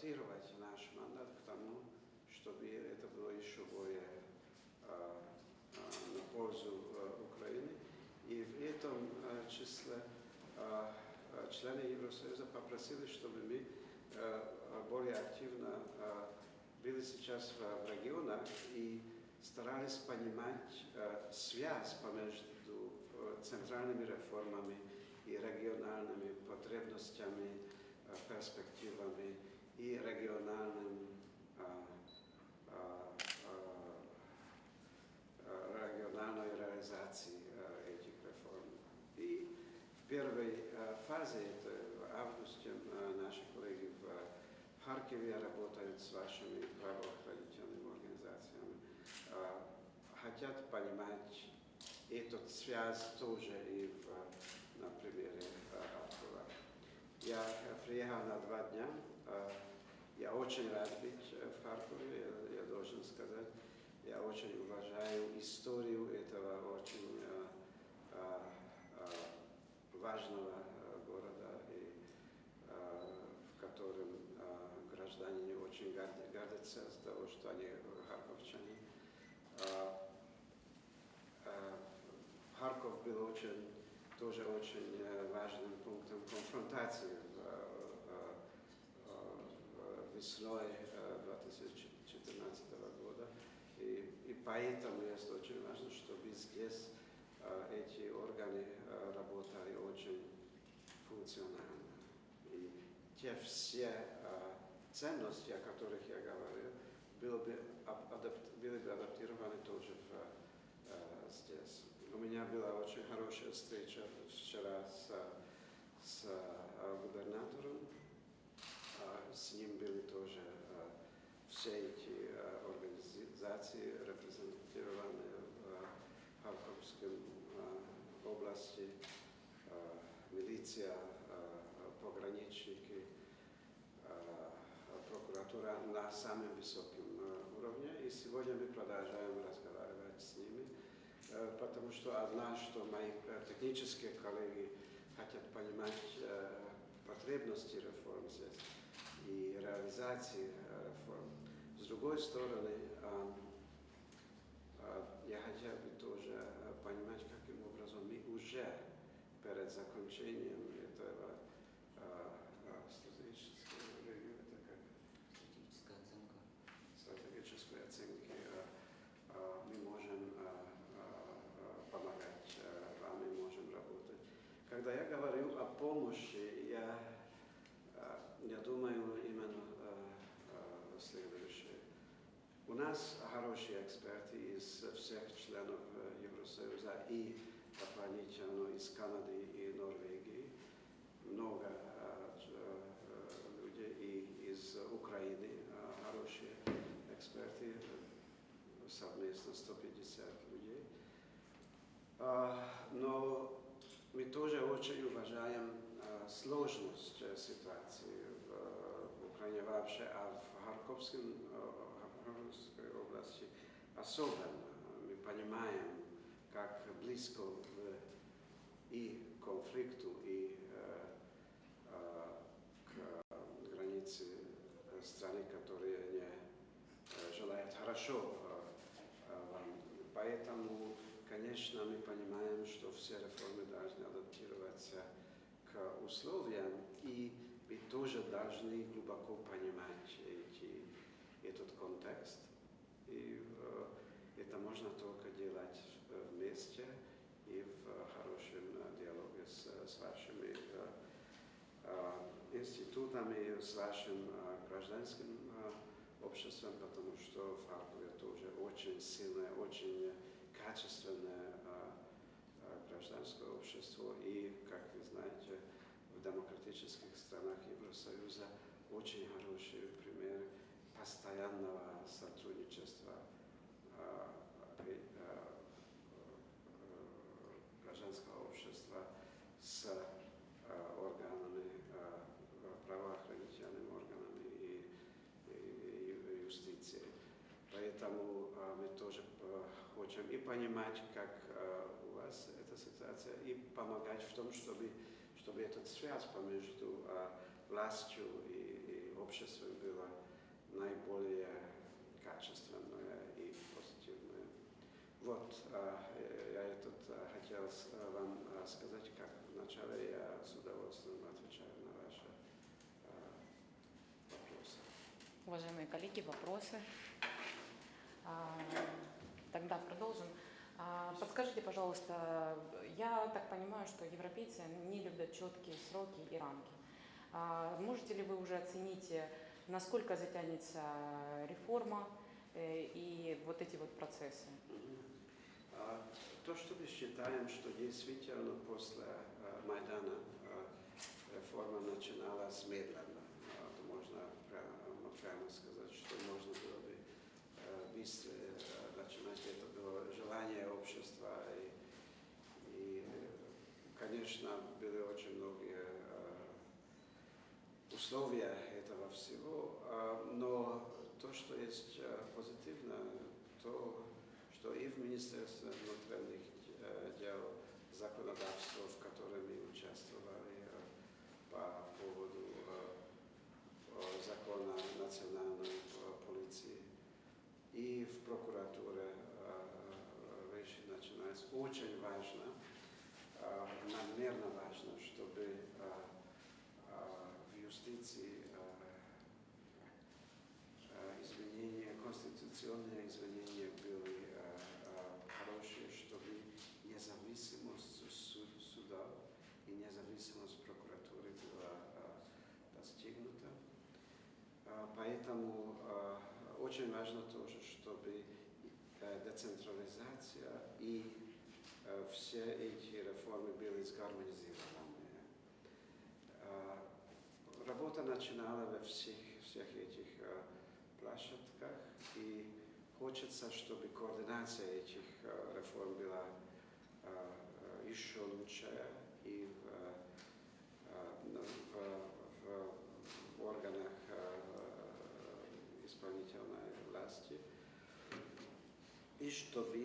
адаптировать наш мандат к тому, чтобы это было еще более а, а на пользу а, Украины. И в этом а, числе а, члены Евросоюза попросили, чтобы мы более активно были сейчас в, в регионах и старались понимать связь между центральными реформами и региональными потребностями, перспективами Харькове работают с вашими правоохранительными организациями, хотят понимать эту связь тоже и в, на примере Харькова. Я приехал на два дня, я очень рад быть в Харькове, я, я должен сказать. Я очень уважаю историю этого очень э, э, важного города, и, э, в котором э, граждане очень гордятся с того, что они харьковчане. Э, э, Харьков был очень, тоже очень важным пунктом конфронтации в, весной 2014 года. И, и поэтому есть очень важно, чтобы здесь э, эти органы э, работали очень функционально. И те все э, ценности, о которых я говорил, были бы, адапт, были бы адаптированы тоже в, э, здесь. У меня была очень хорошая встреча вчера с, с э, губернатором. Э, с ним были тоже э, все эти э, организации, репрезентированные в Харьковской э, области, э, милиция, пограничники, прокуратура на самом высоком уровне. И сегодня мы продолжаем разговаривать с ними, потому что одна, что мои технические коллеги хотят понимать потребности реформ здесь, и реализации реформ. С другой стороны, я хотел бы тоже понимать, каким образом мы уже перед закончением этого стратегического ревью, это как? Стратегическая оценка. Стратегической оценки мы можем помогать вам, мы можем работать. Когда я говорю о помощи, я я думаю именно следующее. У нас хорошие эксперты из всех членов Евросоюза и дополнительно из Канады и Норвегии. Много людей и из Украины хорошие эксперты, совместно 150 людей. Но мы тоже очень уважаем сложность ситуации в Украине вообще, а в Харьковской, области особенно. Мы понимаем, как близко и к конфликту, и к границе страны, которые не желают хорошо вам. Поэтому, конечно, мы понимаем, что все реформы должны адаптироваться к условиям, и мы тоже должны глубоко понимать эти, этот контекст. И э, это можно только делать вместе и в хорошем диалоге с, с вашими э, э, институтами, с вашим гражданским обществом, потому что в Харькове тоже очень сильное, очень качественное гражданское общество. И, как вы знаете, в демократических странах Евросоюза очень хороший пример постоянного сотрудничества гражданского общества с органами, правоохранительными органами и, и, и юстицией. Поэтому э, мы тоже э, хотим и понимать, как э, у вас эта ситуация, и помогать в том, чтобы, чтобы эта связь между властью и, и обществом была наиболее качественная и позитивная. Вот, а, э, я этот а, хотел а, вам а, сказать, как вначале я с удовольствием отвечаю на ваши а, вопросы. Уважаемые коллеги, вопросы? Тогда продолжим. А, Подскажите, пожалуйста, я так понимаю, что европейцы не любят четкие сроки и рамки. А Можете ли вы уже оценить, э, насколько затянется реформа э, и вот эти вот процессы? А, То, что мы считаем, что действительно после а, Майдана реформа начиналась медленно. Можно прямо, сказать, что можно было бы быстрее начинать. Это было желание общества. И, и, э, конечно, были очень многие а, условия этого всего, а, но то, что есть а, позитивно, то, что и в Министерстве внутренних э, дел законодавство, в котором мы участвовали э, по поводу э, э, закона национальной э, полиции, и в прокуратуре э, вещи начинаются. Очень важно, э, надмерно важно, чтобы э, в юстиции изменения, конституционные изменения были хорошие, чтобы независимость суд- суда и независимость прокуратуры была достигнута. Поэтому очень важно тоже, чтобы э, децентрализация и э, все эти реформы были сгармонизированы. Э, Работа начинала во всех, всех этих площадках, и хочется, чтобы координация этих реформ была еще лучше и в, ну, в- в- в органах э, И чтобы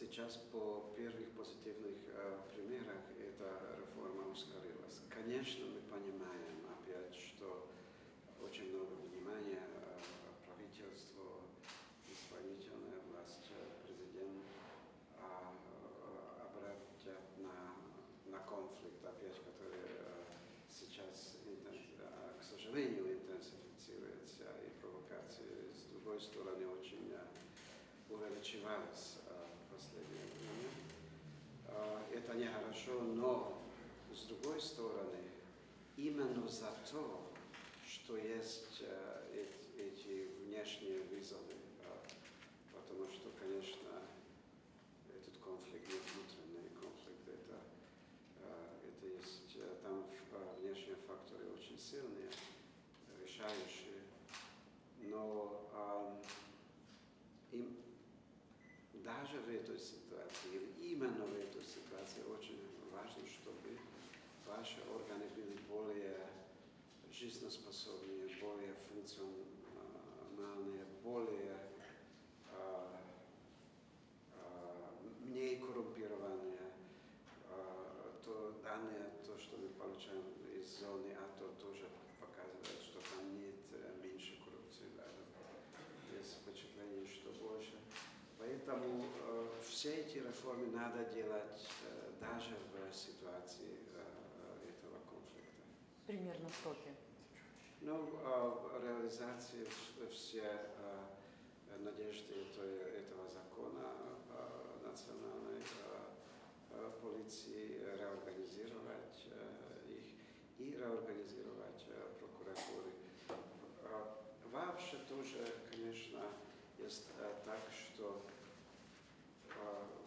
сейчас по первых позитивных э, примерах эта реформа ускорилась. Конечно, мы понимаем опять, что очень много внимания э, правительству, исполнительная власть, э, президент а, э, обратят на, на конфликт, опять, который э, сейчас, интенс- э, к сожалению, интенсифицируется, и провокации с другой стороны очень э, увеличивались э, в последнее время. Э, Это нехорошо, но с другой стороны, именно за то, что есть э, эт- эти внешние вызовы, потому что, конечно, этот конфликт не внутренний конфликт, это, э, это есть, э, там э, внешние факторы очень сильные, решающие, но ам, им даже в этой ситуации, или именно в этой ситуации очень важно, чтобы ваши органы были более жизнеспособные, более функциональные, более а, а, не коррумпированные. А, то данные, то, что мы получаем из зоны АТО, тоже показывает, что там нет э, меньше коррупции, даже есть впечатление, что больше. Поэтому э, все эти реформы надо делать э, даже в ситуации э, этого конфликта. Примерно сроки. Ну, реализация в- все э, надежды этого, закона э, национальной полиции реорганизировать их и реорганизировать прокуратуры. Вообще тоже, конечно, есть так, что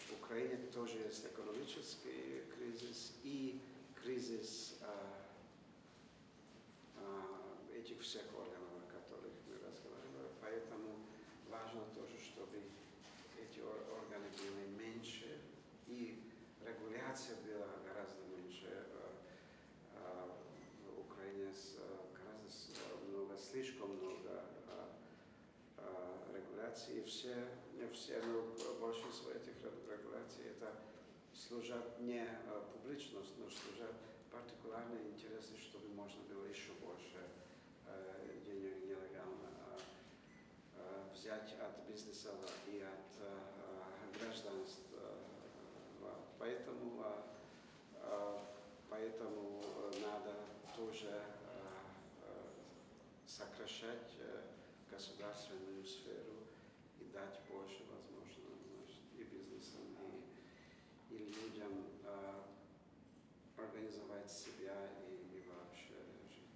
в Украине тоже есть экономический кризис и кризис э, а, этих всех органов, о которых мы разговаривали. Поэтому важно тоже, чтобы эти ор- органы были меньше и регуляция была гораздо меньше. В Украине гораздо много, слишком много регуляций. И все, не все, но большинство этих ре- регуляций это служат не публичность, но служат партикулярные интересы, чтобы можно было еще больше денег нелегально э, э, взять от бизнеса и от э, граждан гражданства. Поэтому, а, а, поэтому надо тоже а, а, сокращать э, государственную сферу и дать больше возможностей и бизнесам, и, и людям а, организовать себя и, и вообще жить.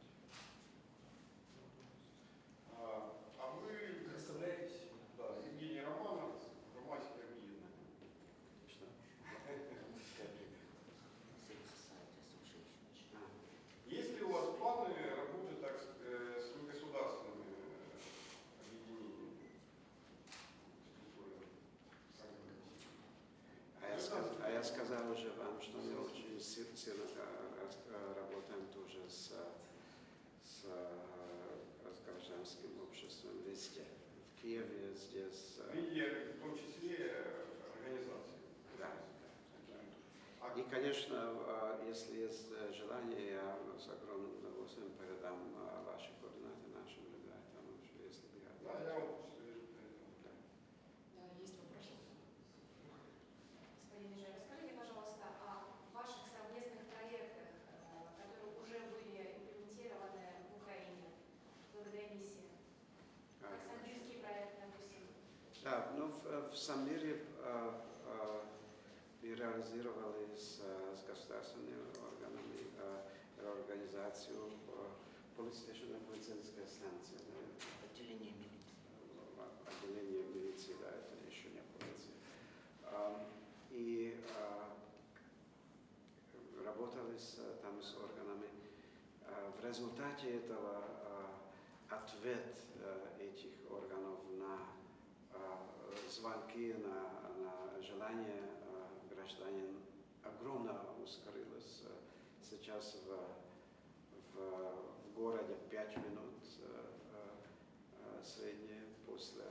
А а вы представляетесь? Да, Евгений Романов, громадське об'єднання. Что? Civil Society Association. А, Есть ли у вас планы работать так, с э, с негосударственными э, объединениями? структурами? А я, сказ- а я сказал уже вам, что мы очень си- сильно э, рас- э, работаем тоже с, с, э, гражданским обществом везде. В Киеве, здесь. э, Среди, в том числе, э, организаций. Да. А И, конечно, э, если есть э, желание, я с огромным удовольствием передам э, ваши координаты нашим ребятам, если я... Да, я вот э, Да, есть вопросы? Господин Ежев, расскажите, пожалуйста, о ваших совместных проектах, э, которые уже были имплементированы в Украине благодаря миссии. А, Как Самбирский проект, допустим. Да, ну в, в Самире э, э, мы реализовали с, э, с государственными органами организацию полицейская полицейская станция, да, Отделение милиции. отделение милиции, да, это еще не полиция. И работали с, там с органами. В результате этого ответ этих органов на звонки, на, на желание э, гражданин огромно ускорилось. Э, Сейчас в, в, в городе 5 минут э, среднее после.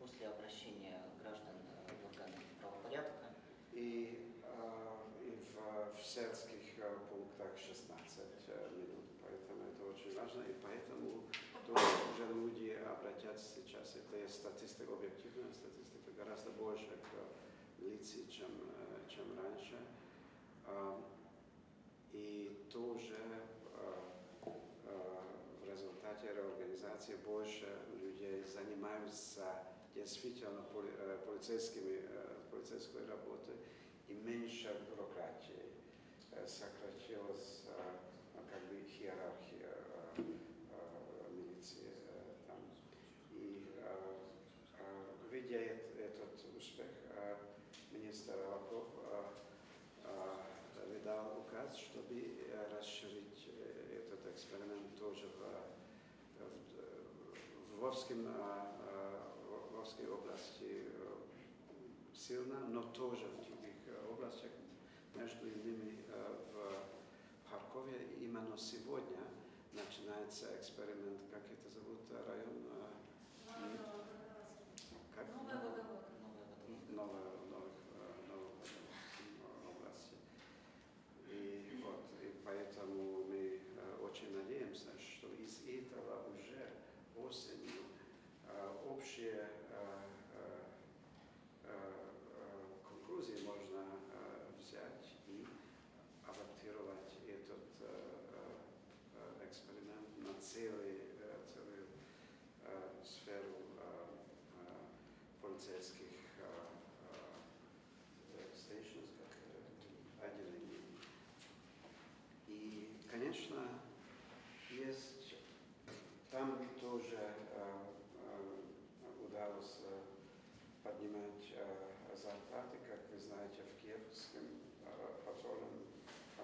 После обращения граждан в органы правопорядка И, и в, в сельских пунктах 16 э, минут, поэтому это очень важно, и поэтому тоже уже люди обратятся сейчас, это статистика, объективная статистика, гораздо больше к лице, чем, э, чем раньше. Э, И тоже э, э, в результате реорганизации больше людей занимаются действительно поли- полицейскими, полицейской работой и меньше бюрократии. Сократилась как бы иерархия э, э, милиции э, там. И э, э, видя эт- этот успех, э, министр Аваков э, э, выдал указ, чтобы э, расширить э, этот эксперимент тоже в, в, в Вовском, э, э, в Вовской области э, сильно, но тоже в других областях, между иними э, в Харькове. Именно сегодня начинается эксперимент, как это зовут, район, как? Новая новая вода. новой, новых, э, новых э, области. И вот, и поэтому мы э, очень надеемся, что из этого уже осенью э, общие э, э, э, конклюзии можно э, взять и адаптировать этот э, э, эксперимент на целый, э, целую э, сферу э, э, полицейских э, э, stations, как э, отделений. И, конечно, есть там тоже э, э, удалось э, поднимать э, зарплаты, как вы знаете, в киевском э, патрульном э,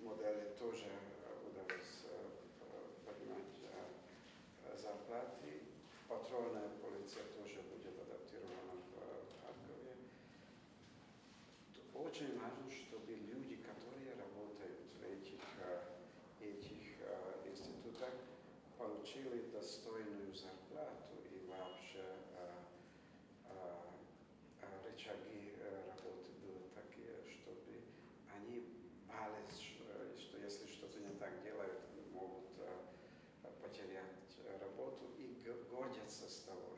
модели тоже э, удалось э, э, поднимать э, зарплаты. Патрульная полиция тоже будет адаптирована в э, Харькове. Очень важно, чтобы люди, которые работают в этих, э, этих э, институтах, получили достойную зарплату и вообще э, э, э, рычаги э, работы были такие, чтобы они боялись, что, что если что-то не так делают, могут э, потерять э, работу и г- гордятся с того,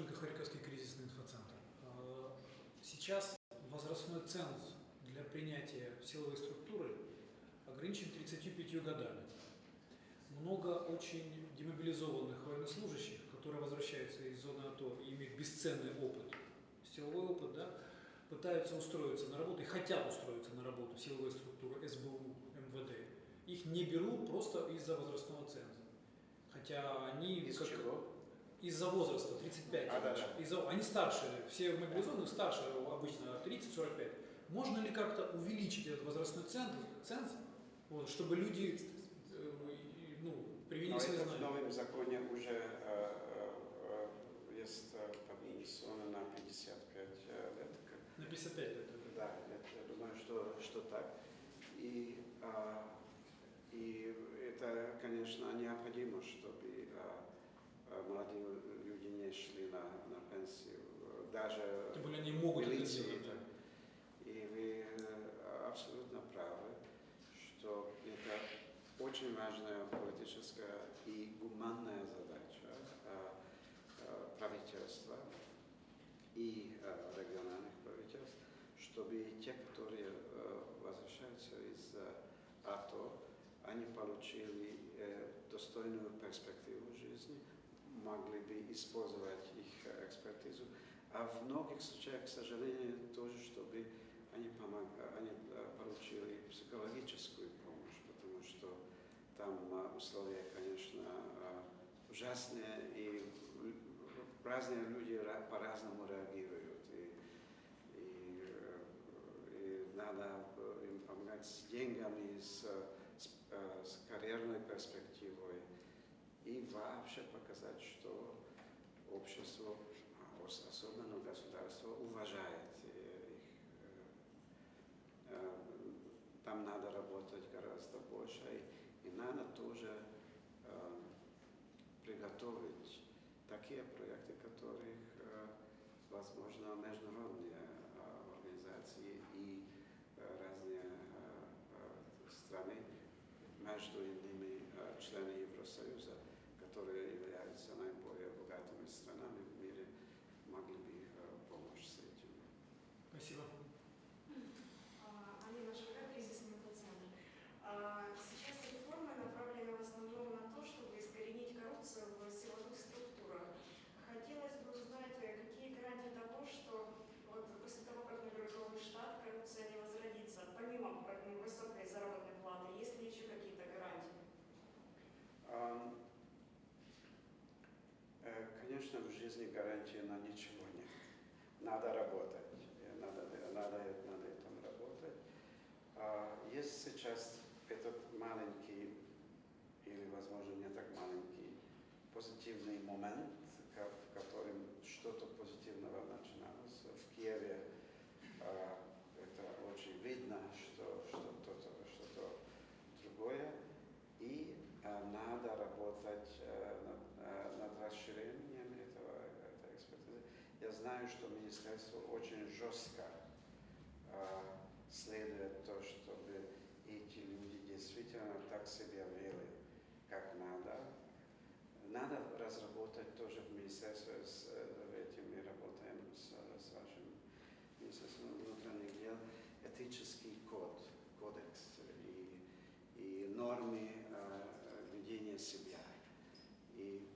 Тимошенко, Харьковский кризисный инфоцентр. А, Сейчас возрастной ценз для принятия в силовой структуры ограничен 35 годами. Много очень демобилизованных военнослужащих, которые возвращаются из зоны АТО и имеют бесценный опыт, силовой опыт, да, пытаются устроиться на работу и хотят устроиться на работу силовые структуры СБУ, МВД. Их не берут просто из-за возрастного ценза. Хотя они Из как- чего? Из-за возраста, 35. А, да, да. Из-за- они старше, все мобилизованные старше, обычно 30-45. Можно ли как-то увеличить этот возрастной ценз, ценз вот, чтобы люди э, ну, привели Но свои это в знания? новом законе уже э, э, э, есть э, поднесено на 55 э, лет. На 55 лет. Да, я, я думаю, что, что так. И, а, и это, конечно, необходимо, чтобы а, молодые люди не шли на, на пенсию. Даже Тем более они могут это милиции, делать. да. И вы э, абсолютно правы, что это очень важная политическая и гуманная задача э, э, правительства и э, региональных правительств, чтобы те, которые э, возвращаются из э, АТО, они получили э, достойную перспективу жизни, могли бы использовать их экспертизу, а в многих случаях, к сожалению, тоже, чтобы они, помог, они получили психологическую помощь, потому что там условия, конечно, ужасные, и разные люди ра- по-разному реагируют. И, и, и надо им помогать с деньгами, с, с, с карьерной перспективой и вообще показать, что общество, ос- особенно государство, уважает их. э, э, Там надо работать гораздо больше, и, надо тоже э, приготовить такие проекты, которых, возможно, международные э, организации и э, разные э, э, страны, между иными э, члены Евросоюза, которые являются наиболее богатыми странами в мире, могли бы э, помочь с этим. Спасибо. А, Алина Шага, кризисный пациент. А, Сейчас реформы направлены в основном на то, чтобы искоренить коррупцию в силовых структурах. Хотелось бы узнать, э, какие гарантии того, что вот после того, как наберет новый штат, коррупция не возродится, помимо м, высокой заработной платы, есть ли еще какие-то гарантии? Ам, э, Конечно, в жизни гарантии на ничего нет. Надо работать, э, надо, надо над этим работать. А Есть сейчас этот маленький, или, возможно, не так маленький, позитивный момент, в котором что-то позитивного начиналось. В Киеве а, это очень видно, что что-то что другое. И а, надо работать а, над, а, над расширением этого, этой экспертизы. Я знаю, что министерство очень жестко а, следует то, чтобы эти люди действительно так себя вели, как надо. Надо разработать тоже в министерстве, с э, этим мы работаем с, с вашим Министерством внутренних дел, этический код, кодекс и, и нормы э, ведения себя. И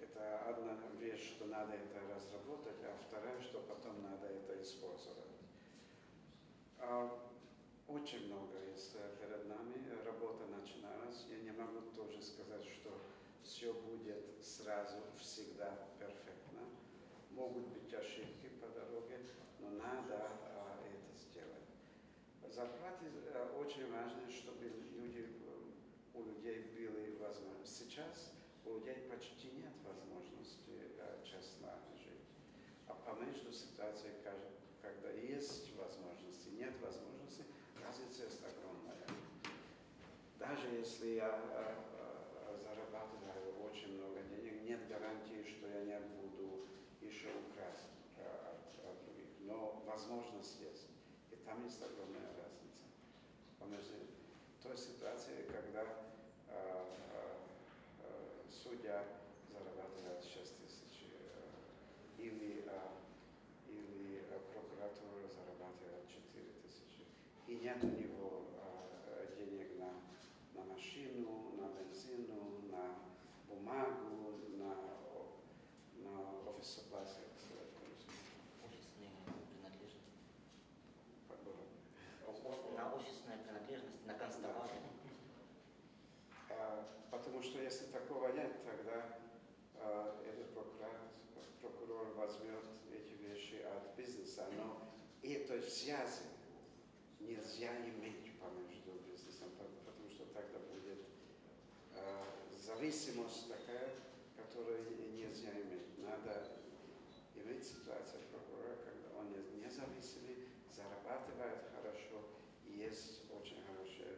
это одна вещь, что надо это разработать, а вторая, что потом надо это использовать. А, Очень много есть э, перед нами, работа начиналась. Я не могу тоже сказать, что все будет сразу всегда перфектно. Могут быть ошибки по дороге, но надо а, это сделать. Зарплаты э, очень важно, чтобы люди, э, у людей были возможности. Сейчас у людей почти нет возможности э. А помежду ситуацией, каж- когда есть возможности, нет возможности, разница есть огромная. Даже если я э, э, зарабатываю очень много денег, нет гарантии, что я не буду еще украсть э, от, от других. Но возможность есть. И там есть огромная разница. Помежду той ситуации, когда э, э, э, судья зарабатывает 6 тысяч нет у него э, денег на, на машину, на бензину, на бумагу, на, на офис service, Офисные принадлежности. э, На офисные принадлежности, на констовары. А, Потому что если такого нет, тогда а, этот прокурор, прокурор возьмет эти вещи от бизнеса, но этой связи нельзя иметь помежду бизнесом, по- потому что тогда будет а, зависимость такая, которую нельзя иметь. Надо иметь ситуацию прокурора, когда он не- независимый, зарабатывает хорошо и есть очень хорошее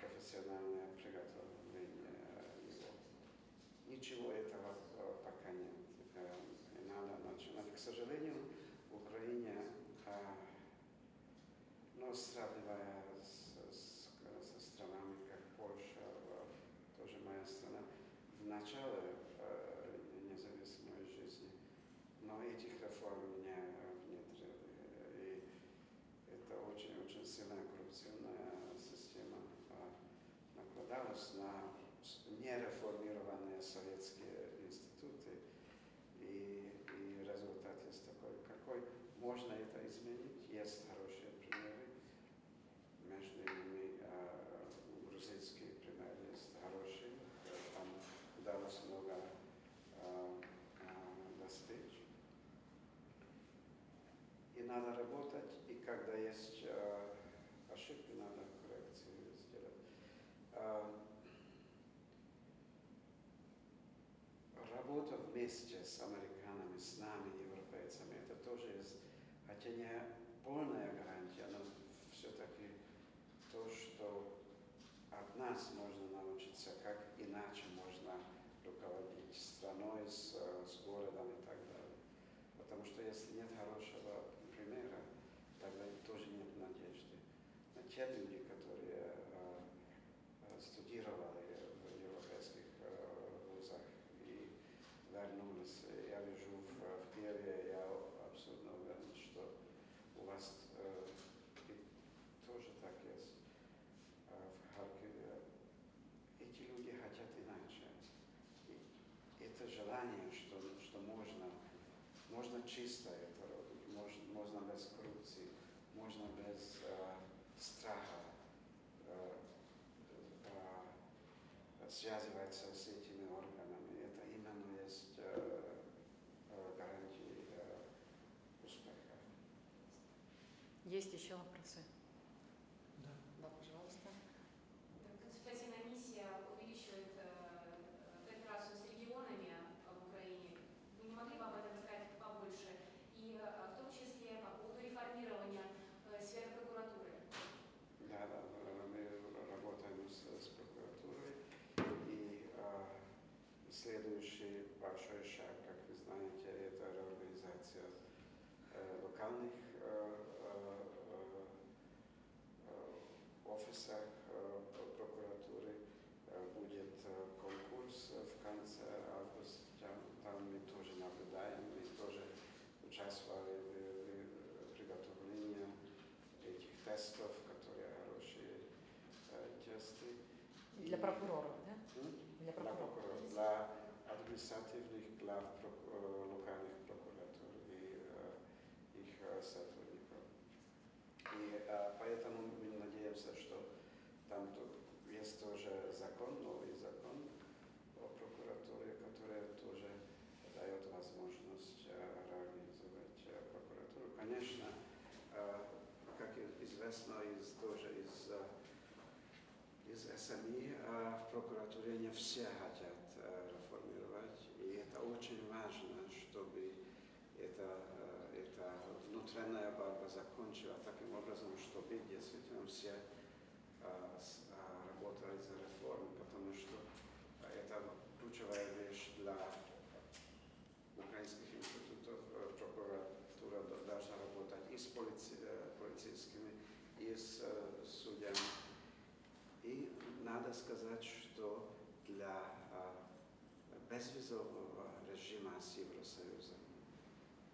профессиональное приготовление э, его. Ничего этого э, пока нет. Э, и Надо начинать. К сожалению, в Украине, э, ну, сравнивая с, с- со странами, как Польша, тоже моя страна, в начале э, независимой жизни, но этих реформ не внедрили. И это очень-очень сильная коррупционная система а, накладалась на с- нереформированные советские институты. И, и результат есть такой, какой можно это изменить. Есть хорошие примеры. Между ними а, грузинский пример есть хороший. Э, Там удалось много а, а, достичь. И надо работать, и когда есть э, ошибки, надо коррекции сделать. Э, работа вместе с американцами, с нами, европейцами, это тоже есть, хотя не полная гарантия, но все-таки то, что от нас можно научиться, как иначе можно руководить страной, с, э, с городом и так далее. Потому что если нет хорошего примера, тогда тоже нет надежды. На те люди, которые э, э, студировали в европейских э, вузах и вернулись, я вижу в, в Киеве, я абсолютно уверен, что у вас и тоже так есть в Харькове. Эти люди хотят иначе. И это желание, что, что можно можно чисто это робити, можно, можно без коррупции, можно без э, страха э, связываться с этими органами. Это именно есть э, э, гарантия э, успеха. Есть еще вопросы? Да. Да, пожалуйста. Консультативная миссия увеличивает э, кооперацию с регионами э, в Украине. Вы не могли бы об этом сказать побольше? И э, в том числе по поводу реформирования э, сферы прокуратуры. Да, да, э, мы работаем с, с прокуратурой. И э, следующий большой шаг, как вы знаете, это реорганизация э, локальных э, э, офисах прокуратуры. Будет конкурс в конце августа. Там мы тоже наблюдаем, мы тоже участвовали в, приготовлении этих тестов, которые хорошие тесты. Для прокуроров, да? М? Для Для прокуроров. прокуроров, для административных глав прок- э, локальных прокуратур и э, их э, сотрудников. И э, поэтому мы надеемся, что там то- есть тоже закон, новый закон о прокуратуре, который тоже дает возможность э, реорганизовать э, прокуратуру. Конечно, э, как и известно из тоже из э, из СМИ э, в прокуратуре не все хотят э, реформировать, и это очень важно, чтобы это, э, эта внутренняя борьба закончилась таким образом, чтобы действительно все работали за реформу, потому что это ключевая вещь для украинских институтов. Прокуратура должна работать и с полици- и с э, судьями. И надо сказать, что для а, безвизового режима с Евросоюзом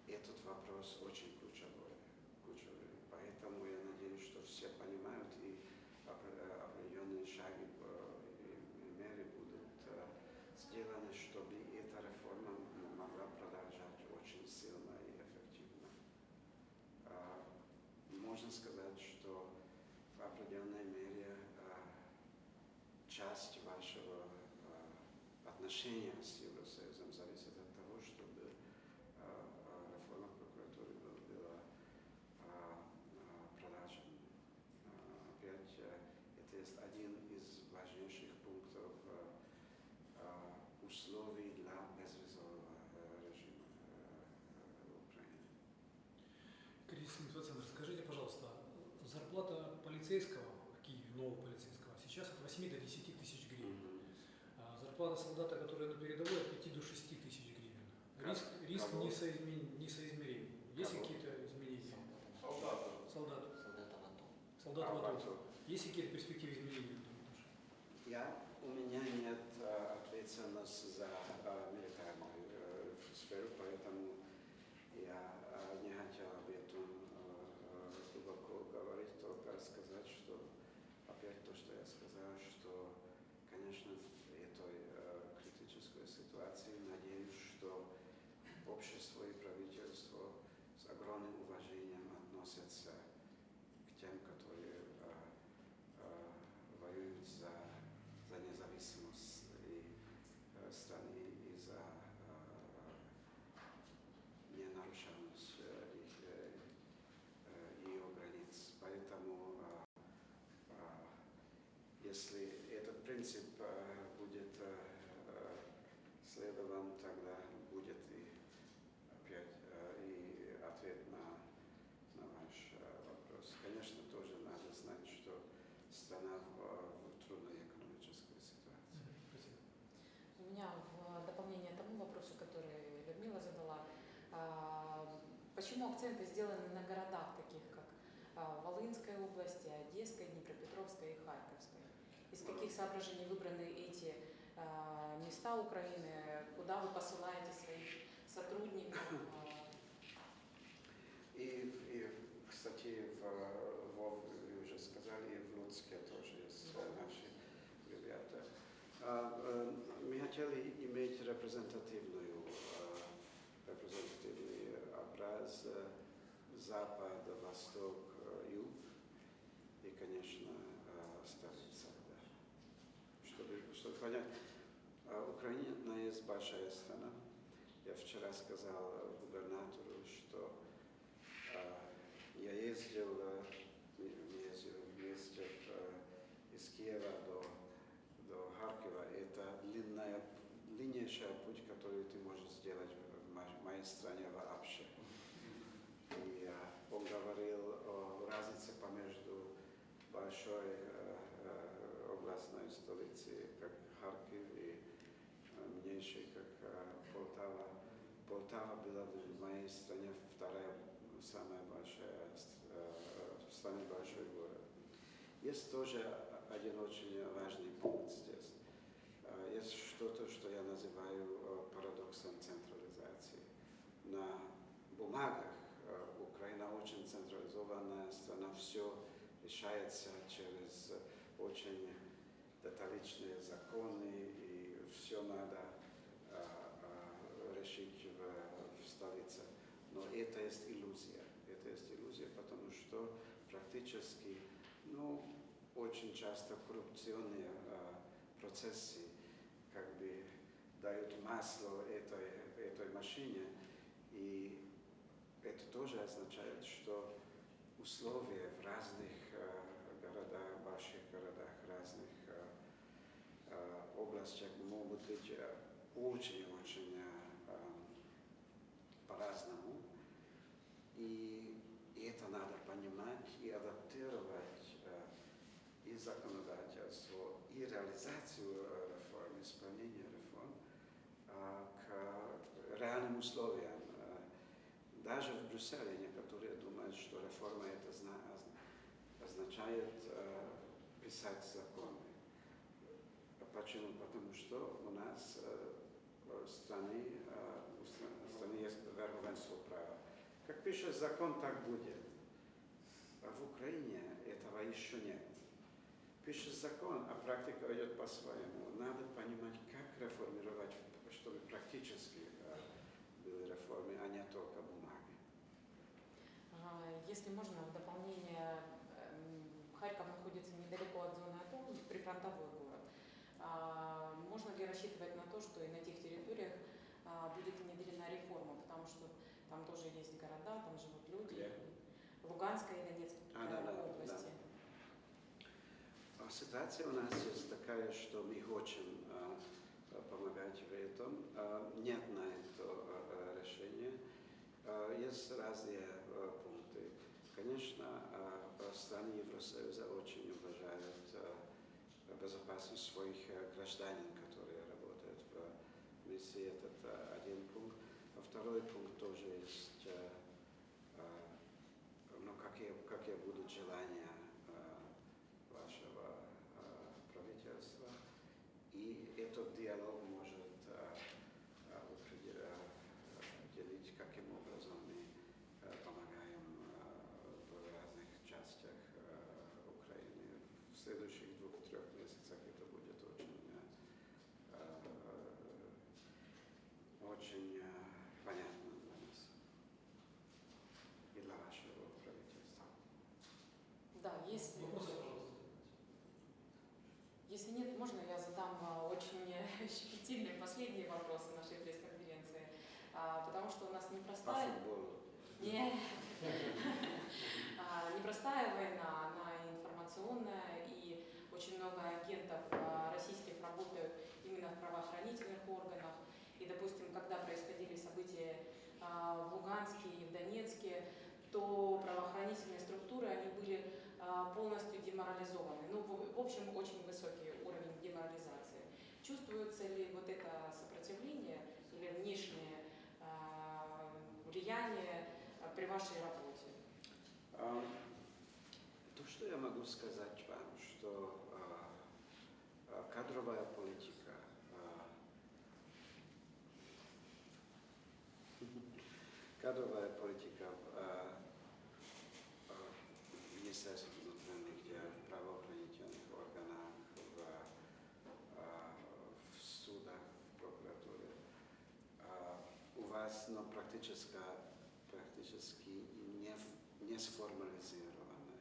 этот вопрос очень ключевой. ключевой. поэтому я надеюсь, что все понимают и опре- определенные шаги по- и меры будут э, сделаны, чтобы эта реформа м- могла продолжать очень сильно и эффективно. А, Можно сказать, что в определенной мере а, часть вашего а, отношения с Евросоюзом зависит от того, чтобы а, а, реформа прокуратуры был- была а, а, продолжена. А, Опять, это есть один из важнейших пунктов условий для безвизового режима Украине. Кризисный инфоцентр, скажите, пожалуйста, зарплата полицейского в Киеве, нового полицейского, сейчас от 8 до 10 тысяч гривен. Мгм. А зарплата солдата, который на передовой, от 5 до 6 тысяч гривен. Как? Риск, риск Кого? несоизмерим. несоизмерим. Есть какие-то изменения? Солдаты. Солдат, Солдата в АТО. солдат А, в АТО. Есть какие-то перспективы изменения? Я, у меня нет э, ответственности за э, милитарную э, сферу, поэтому я э, не хотел об этом э, э, глубоко говорить, только сказать, что опять то, что я сказал, что, конечно, в этой э, критической ситуации надеюсь, что общество и правительство с огромным уважением относятся к тем, которые э, э, воюют за, за независимость и, э, страны и за э, ненарушенность э, их, э, э, ее границ. Поэтому э, э, если этот принцип э, будет э, э, следован, тогда будет и опять э, и ответ на, на ваш э, вопрос. Конечно, тоже надо знать, что страна в, в трудной экономической ситуации. Спасибо. У меня в дополнение тому вопросу, который Людмила задала, а, почему акценты сделаны на городах, таких как а, Волынской области, Одесской, Днепропетровской и Харьковской? Из каких соображений выбраны эти а, места Украины? Куда вы посылаете своих сотрудников? И, и кстати, в, в, вы уже сказали, в Луцке тоже есть э, наши ребята. А, э, мы хотели иметь репрезентативную, э, репрезентативный образ э, запад, восток, э, юг и, конечно, э, столица. Да. Чтобы, чтобы понять, э, Украина есть большая страна. Я вчера сказал э, губернатору, что а, Я ездил, э, мы мы ездили вместе в, э, из Киева до, до Харькова. Это длинная, длиннейшая путь, который ты можешь сделать в мо- моей стране вообще. И он говорил о разнице помежду большой э, э, областной столицей, как Харьков, и э, меньшей, как Полтава. Полтава была в моей стране вторая самая большая, самый большой город. Есть тоже один очень важный пункт здесь. Есть что-то, что я называю парадоксом централизации. На бумагах э, Украина очень централизованная страна, все решается через очень деталичные законы, и все надо э, э, решить в, в столице. Но это есть иллюзия. Это есть иллюзия, потому что практически, ну, очень часто коррупционные э, процессы как бы дают масло этой, этой машине. И это тоже означает, что условия в разных городах, больших городах, разных областях могут быть очень-очень по-разному. И это надо понимать и адаптировать и законодательство, и реализацию реформ, исполнение реформ к реальным условиям. Даже в Брюсселе некоторые думают, что реформа это зна- озна- означает э, писать законы. Почему? Потому что у нас э, в стране, э, в стране есть верховенство права. Как пишет закон, так будет. А в Украине этого еще нет. Пишет закон, а практика идет по-своему. Надо понимать, как реформировать, чтобы практически э, были реформы, а не только бумаги. А, Если можно, в дополнение, эм, Харьков находится недалеко от зоны АТО, прифронтовой город. А, Можно ли рассчитывать на то, что и на тех территориях а, будет внедрена реформа, потому что там тоже есть города, там живут люди. Где? Луганской и Донецкой А, да, да, области. А Ситуация у нас есть такая, что мы хотим а, помогать в этом. А, Нет на это а, решения. А, Есть разные а, пункты. Конечно, а, страны Евросоюза очень уважают безопасность своих а, граждан, которые работают в миссии. Это один пункт. Второй пункт тоже есть, ну, какие, какие будут желания а, вашего а, правительства. И этот диалог может а, а, определ- а, определить, каким образом мы а, помогаем а, в разных частях а, Украины. В следующих двух-трех месяцах это будет очень, а, а, очень а, понятно для нас и для вашего правительства. Да, если, Вопрос, пожалуйста. если нет, можно я задам а, очень щепетильные последние вопросы нашей пресс-конференции, А, потому что у футболу. Нет. А, Непростая война, она информационная, и очень много агентов а, российских работают именно в правоохранительных органах. И, допустим, когда происходили события а, в Луганске и в Донецке, то правоохранительные структуры, они были полностью деморализованы. Ну, в общем, очень высокий уровень деморализации. Чувствуется ли вот это сопротивление или внешнее влияние а, при вашей работе? То, что я могу сказать вам, что а, а, кадровая политика, а, кадровая политика в Министерстве внутренних дел, в правоохранительных органах, в, в судах, в прокуратуре, у вас ну, практически, в- не сформализированная.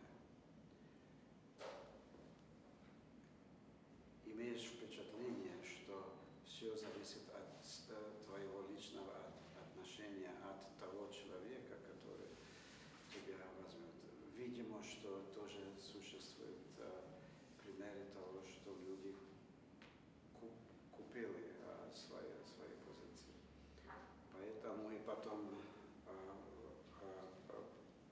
Имеешь впечатление, что все зависит от э, твоего личного от- отношения, от того человека, который тебя возьмет. Видимо, что тоже существуют э, примеры того, что люди ку- купили э, свои, свои позиции. Поэтому и потом а, а, а,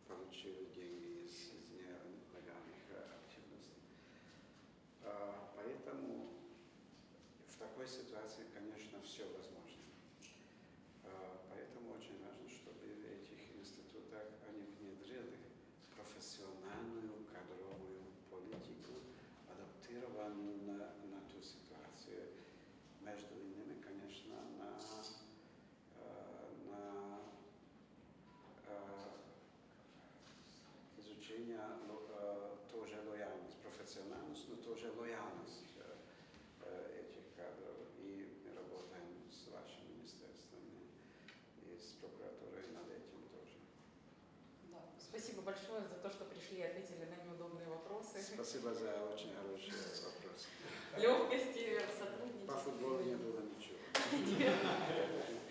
получили деньги из, из нелегальных а, активностей. А, Поэтому в такой ситуации, конечно, все возможно. А, Поэтому очень важно, чтобы в этих институтах они внедрили профессиональную кадровую политику, адаптированную на, на ту ситуацию. Между иними, конечно, на э, на э, изучение ло- э, тоже лояльность, профессиональность, но тоже лояльность э, э, этих кадров. И мы работаем с вашим министерством и с прокуратурой над этим тоже. Да. Спасибо большое за то, что пришли и ответили на неудобные вопросы. Спасибо за очень хороший вопрос. Легкости По сотрудничества. футболу не было ничего.